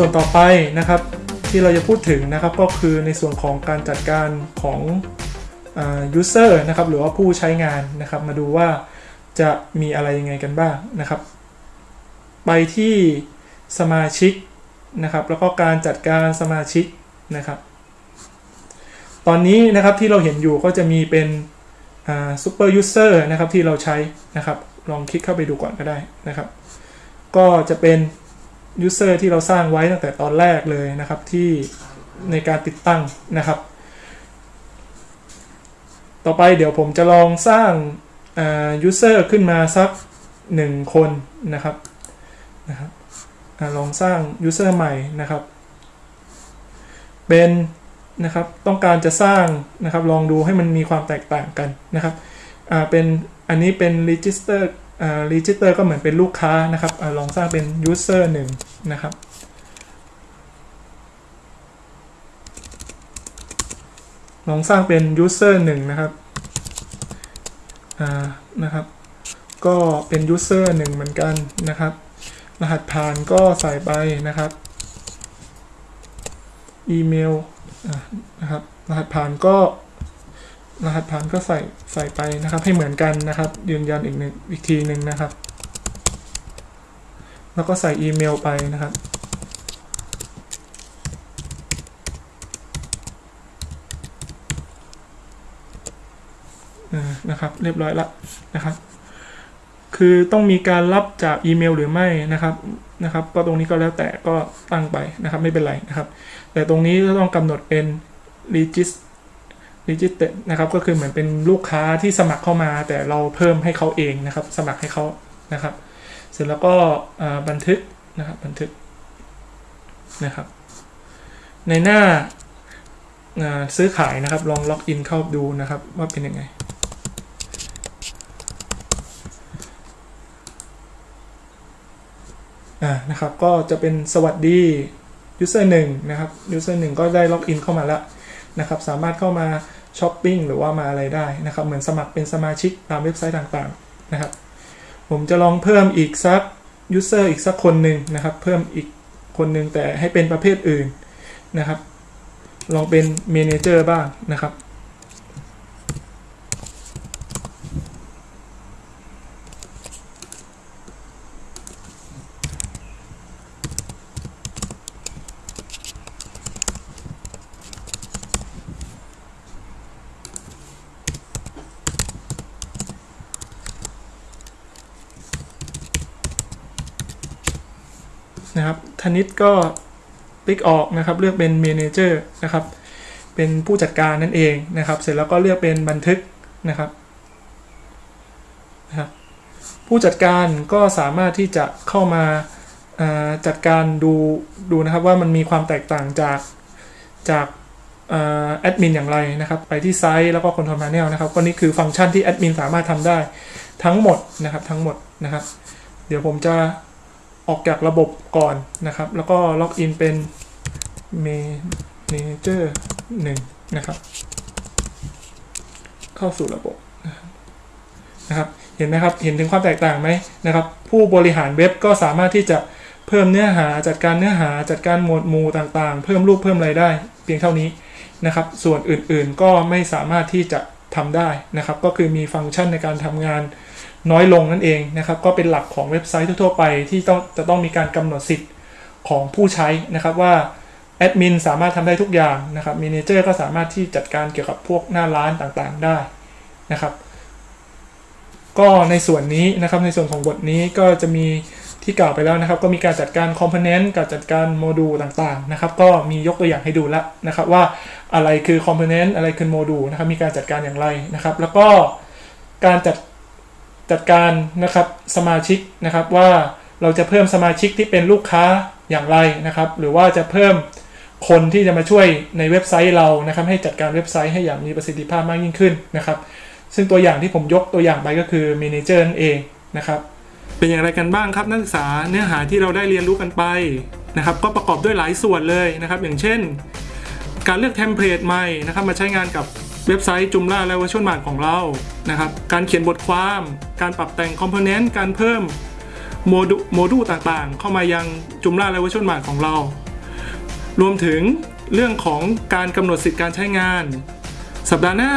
ส่วนต่อไปนะครับที่เราจะพูดถึงนะครับก็คือในส่วนของการจัดการของอ่า user นะครับหรือว่าผู้ใช้งานนะครับ มาดูว่าจะมีอะไรยังไงกันบ้างนะครับ ไปที่สมาชิกนะครับ แล้วก็การจัดการสมาชิกนะครับ ตอนนี้นะครับที่เราเห็นอยู่ก็จะมีเป็น Super User นะครับที่เราใช้นะครับ ลองคลิกเข้าไปดูก่อนก็ได้นะครับ ก็จะเป็น user ที่เราสร้างไว้ตั้งแต่ตอนแรกเลยนะครับที่ในการติดตั้งนะครับ ต่อไปเดี๋ยวผมจะลองสร้าง user ขึ้นมาสักหนึ่งคนนะครับนะครับอลองสร้าง user ใหม่นะครับ เป็นนะครับต้องการจะสร้างนะครับลองดูให้มันมีความแตกต่างกันนะครับเป็นอันนี้เป็น register อ่า register ก็เหมือนเป็นลูกค้านะครับอลองสร้างเป็น user หนึ่งนะครับ ลองสร้างเป็น user หนึ่งนะครับนะครับ ก็เป็น user หนึ่งเหมือนกันนะครับ รหัสผ่านก็ใส่ไปนะครับอีเมลนะครับรหัสผ่านก็ รหัสผ่านก็ใส่ใส่ไปนะครับ ให้เหมือนกันนะครับ ยืนยันอีกหนึ่งอีกทีหนึ่งนะครับ แล้วก็ใส่อีเมลไปนะครับอ่านะครับ เรียบร้อยละนะครับ คือต้องมีการรับจากอีเมลหรือไม่นะครับนะครับ ก็ตรงนี้ก็แล้วแต่ก็ตั้งไปนะครับ ไม่เป็นไรนะครับ แต่ตรงนี้ก็ต้องกำหนดเป็น regist register นะครับก็คือเหมือนเป็นลูกค้าที่สมัครเข้ามา แต่เราเพิ่มให้เขาเองนะครับ สมัครให้เขานะครับ เสร็จแล้วก็บันทึกนะครับบันทึกนะครับ ในหน้าอ่าซื้อขายนะครับ ลองล็อกอินเข้าดูนะครับ ว่าเป็นยังไงอ่านะครับก็จะเป็นสวัสดี user 1 นะครับ user 1 ก็ได้ login เข้ามาแล้วนะครับ สามารถเข้ามา ช้อปปิ้งหรือว่ามาอะไรได้นะครับ เหมือนสมัครเป็นสมาชิกตามเว็บไซต์ต่างๆนะครับ ผมจะลองเพิ่มอีกสัก user อีกสักคนหนึ่งนะครับ เพิ่มอีกคนหนึ่งแต่ให้เป็นประเภทอื่นนะครับ ลองเป็น Manager บ้างนะครับ นะครับธนิตก็ติ๊กออกนะครับ เลือกเป็น Manager นะครับ เป็นผู้จัดการนั่นเองนะครับ เสร็จแล้วก็เลือกเป็นบันทึกนะครับนะครับ ผู้จัดการก็สามารถที่จะเข้ามาาจัดการดูดูนะครับว่ามันมีความแตกต่างจากจากแอดมินอย่างไรนะครับ ไปที่ Site แล้วก็ Control Panel นะครับ ก็นี่คือฟังก์ชันที่แอดมินสามารถทำได้ทั้งหมดนะครับทั้งหมดนะครับ เดี๋ยวผมจะ ออกจากระบบก่อนนะครับ แล้วก็ล็อกอินเป็น Manager 1นะครับ เข้าสู่ระบบนะครับเห็นไหมครับเห็นถึงความแตกต่างไหมนะครับ ผู้บริหารเว็บก็สามารถที่จะเพิ่มเนื้อหาจัดการเนื้อหาจัดการหมวดหมู่ต่างๆ เพิ่มรูปเพิ่มอะไรได้ เพียงเท่านี้นะครับ ส่วนอื่นๆก็ไม่สามารถที่จะทำได้นะครับ ก็คือมีฟังก์ชันในการทำงาน น้อยลงนั่นเองนะครับ ก็เป็นหลักของเว็บไซต์ทั่วๆไปที่ต้องจะต้องมีการกำหนดสิทธิ์ของผู้ใช้นะครับว่าแอดมินสามารถทำได้ทุกอย่างนะครับม a นเจอร์ก็สามารถที่จัดการเกี่ยวกับพวกหน้าร้านต่างๆได้นะครับ ก็ในส่วนนี้นะครับในส่วนของบทนี้ก็จะมีที่กล่าวไปแล้วนะครับ ก็มีการจัดการคอมโพเนนต์การจัดการโมดูลต่างๆนะครับ ก็มียกตัวอย่างให้ดูแล้วนะครับ ว่าอะไรคือคอมโพเนนต์อะไรคือโมดูลนะครับ มีการจัดการอย่างไรนะครับ แล้วก็การจัด จัดการนะครับสมาชิกนะครับว่าเราจะเพิ่มสมาชิกที่เป็นลูกค้าอย่างไรนะครับ หรือว่าจะเพิ่มคนที่จะมาช่วยในเว็บไซต์เรานะครับ ให้จัดการเว็บไซต์ให้อย่างมีประสิทธิภาพมากยิ่งขึ้นนะครับ ซึ่งตัวอย่างที่ผมยกตัวอย่างไปก็คือ Manager นั่นเองนะครับเป็นอย่างไรกันบ้างครับนักศึกษาเนื้อหาที่เราได้เรียนรู้กันไปนะครับ ก็ประกอบด้วยหลายส่วนเลยนะครับ อย่างเช่น การเลือก template ใหม่นะครับ มาใช้งานกับ เว็บไซต์ Joomla และ VirtueMart ของเรานะครับการเขียนบทความ การปรับแต่ง component การเพิ่มโมดูโมดูลต่างๆ เข้ามายัง Joomla และ VirtueMart ของเรา รวมถึงเรื่องของการกำหนดสิทธิการใช้งาน สัปดาห์หน้า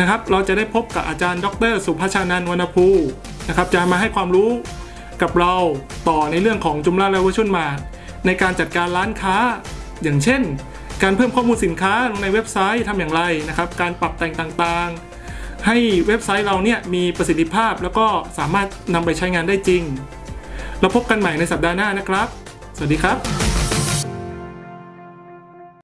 นะครับ เราจะได้พบกับอาจารย์ ดร สุภชานันท์วรรณภูนะครับจะมาให้ความรู้กับเราต่อในเรื่องของจุมลาและวัชุนมาในการจัดการร้านค้าอย่างเช่น การเพิ่มข้อมูลสินค้าลงในเว็บไซต์ทำอย่างไรนะครับ การปรับแต่งต่างๆ ให้เว็บไซต์เราเนี่ยมีประสิทธิภาพ แล้วก็สามารถนำไปใช้งานได้จริง เราพบกันใหม่ในสัปดาห์หน้านะครับ สวัสดีครับ